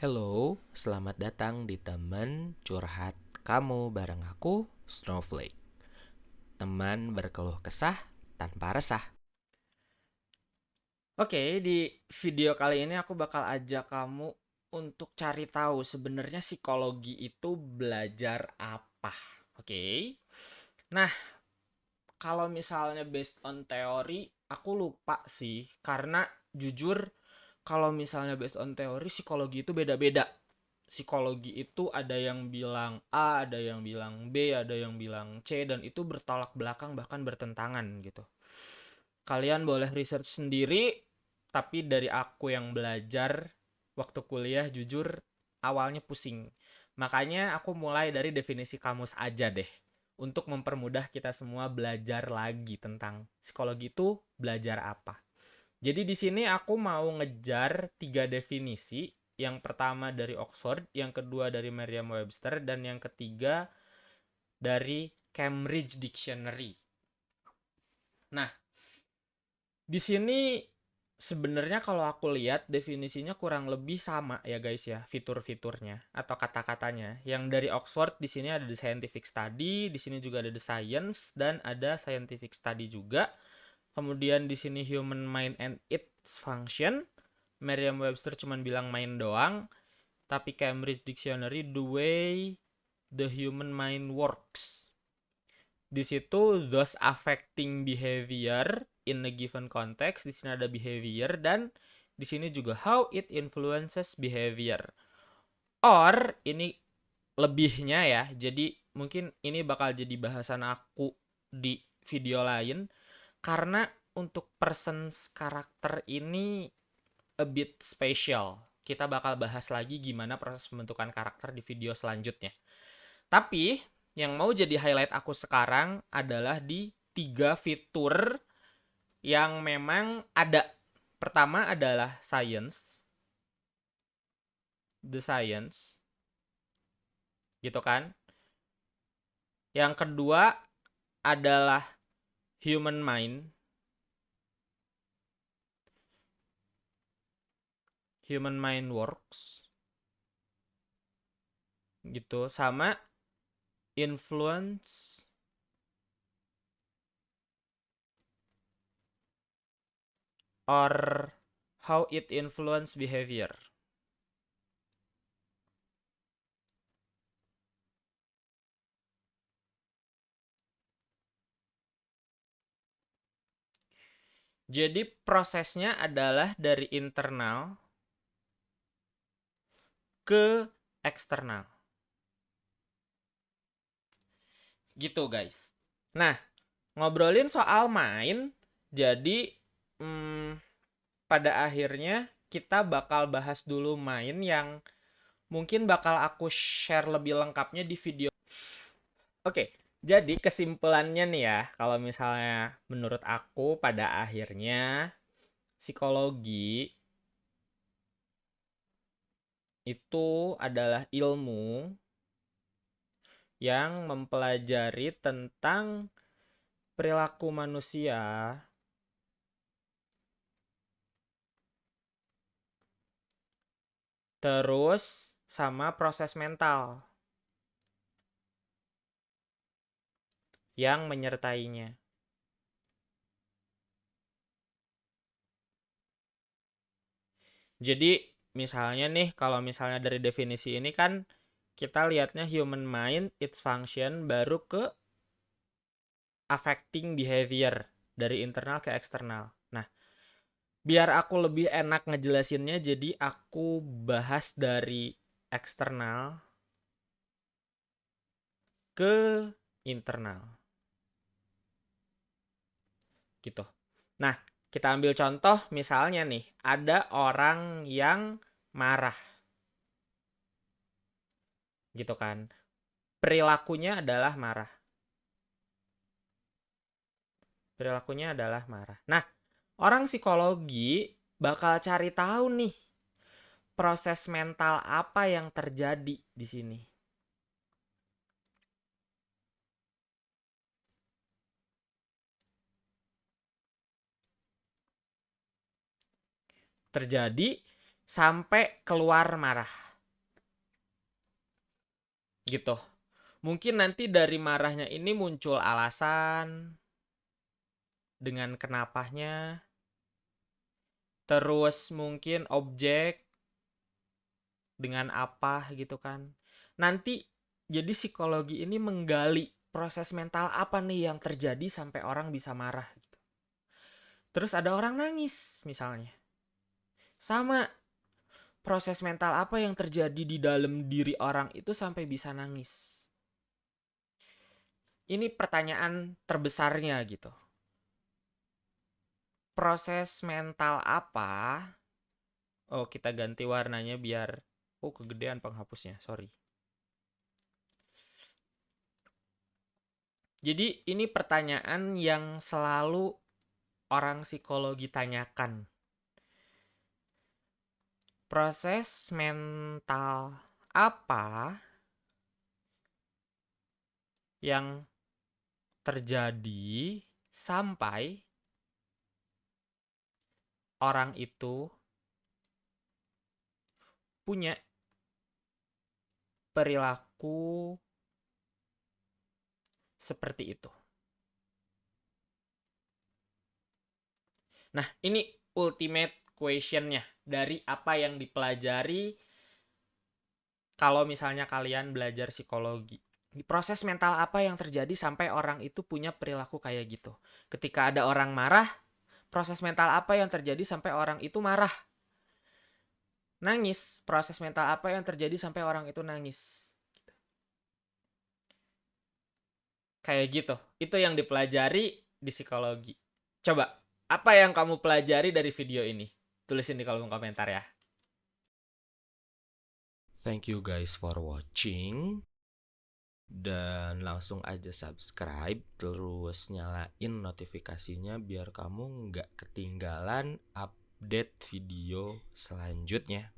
Hello, selamat datang di teman curhat kamu bareng aku, Snowflake. Teman berkeluh kesah tanpa resah. Oke, di video kali ini aku bakal ajak kamu untuk cari tahu sebenarnya psikologi itu belajar apa. Oke. Nah, kalau misalnya based on teori, aku lupa sih karena jujur kalau misalnya based on teori psikologi itu beda-beda. Psikologi itu ada yang bilang A, ada yang bilang B, ada yang bilang C dan itu bertolak belakang bahkan bertentangan gitu. Kalian boleh research sendiri, tapi dari aku yang belajar waktu kuliah jujur awalnya pusing. Makanya aku mulai dari definisi kamus aja deh. Untuk mempermudah kita semua belajar lagi tentang psikologi itu belajar apa. Jadi di sini aku mau ngejar tiga definisi. Yang pertama dari Oxford, yang kedua dari Merriam-Webster, dan yang ketiga dari Cambridge Dictionary. Nah, di sini sebenarnya kalau aku lihat definisinya kurang lebih sama ya guys ya, fitur-fiturnya atau kata-katanya. Yang dari Oxford di sini ada the scientific study, di sini juga ada the science dan ada scientific study juga. Kemudian di sini human mind and its function. Merriam-Webster cuma bilang main doang. Tapi Cambridge Dictionary the way the human mind works. Di situ those affecting behavior in a given context. Di sini ada behavior dan di sini juga how it influences behavior. Or ini lebihnya ya. Jadi mungkin ini bakal jadi bahasan aku di video lain karena untuk persons karakter ini a bit special. Kita bakal bahas lagi gimana proses pembentukan karakter di video selanjutnya. Tapi yang mau jadi highlight aku sekarang adalah di tiga fitur yang memang ada. Pertama adalah science. The science. Gitu kan? Yang kedua adalah human mind human mind works gitu sama influence or how it influence behavior Jadi prosesnya adalah dari internal ke eksternal. Gitu guys. Nah, ngobrolin soal main, jadi hmm, pada akhirnya kita bakal bahas dulu main yang mungkin bakal aku share lebih lengkapnya di video. Oke, jadi kesimpulannya nih ya, kalau misalnya menurut aku pada akhirnya psikologi itu adalah ilmu yang mempelajari tentang perilaku manusia terus sama proses mental. Yang menyertainya. Jadi misalnya nih kalau misalnya dari definisi ini kan kita lihatnya human mind its function baru ke affecting behavior dari internal ke eksternal. Nah, biar aku lebih enak ngejelasinnya jadi aku bahas dari eksternal ke internal gitu. Nah, kita ambil contoh misalnya nih, ada orang yang marah. Gitu kan. Perilakunya adalah marah. Perilakunya adalah marah. Nah, orang psikologi bakal cari tahu nih proses mental apa yang terjadi di sini. Terjadi sampai keluar marah. gitu. Mungkin nanti dari marahnya ini muncul alasan dengan kenapanya. Terus mungkin objek dengan apa gitu kan. Nanti jadi psikologi ini menggali proses mental apa nih yang terjadi sampai orang bisa marah gitu. Terus ada orang nangis misalnya. Sama proses mental apa yang terjadi di dalam diri orang itu sampai bisa nangis. Ini pertanyaan terbesarnya gitu. Proses mental apa? Oh, kita ganti warnanya biar oh kegedean penghapusnya, sorry. Jadi ini pertanyaan yang selalu orang psikologi tanyakan. Proses mental apa yang terjadi sampai orang itu punya perilaku seperti itu. Nah, ini ultimate questionnya dari apa yang dipelajari kalau misalnya kalian belajar psikologi. Di proses mental apa yang terjadi sampai orang itu punya perilaku kayak gitu. Ketika ada orang marah, proses mental apa yang terjadi sampai orang itu marah? Nangis, proses mental apa yang terjadi sampai orang itu nangis? Kayak gitu. Itu yang dipelajari di psikologi. Coba, apa yang kamu pelajari dari video ini? Tulisin di kolom komentar ya. Thank you guys for watching. Dan langsung aja subscribe, terus nyalain notifikasinya biar kamu nggak ketinggalan update video selanjutnya.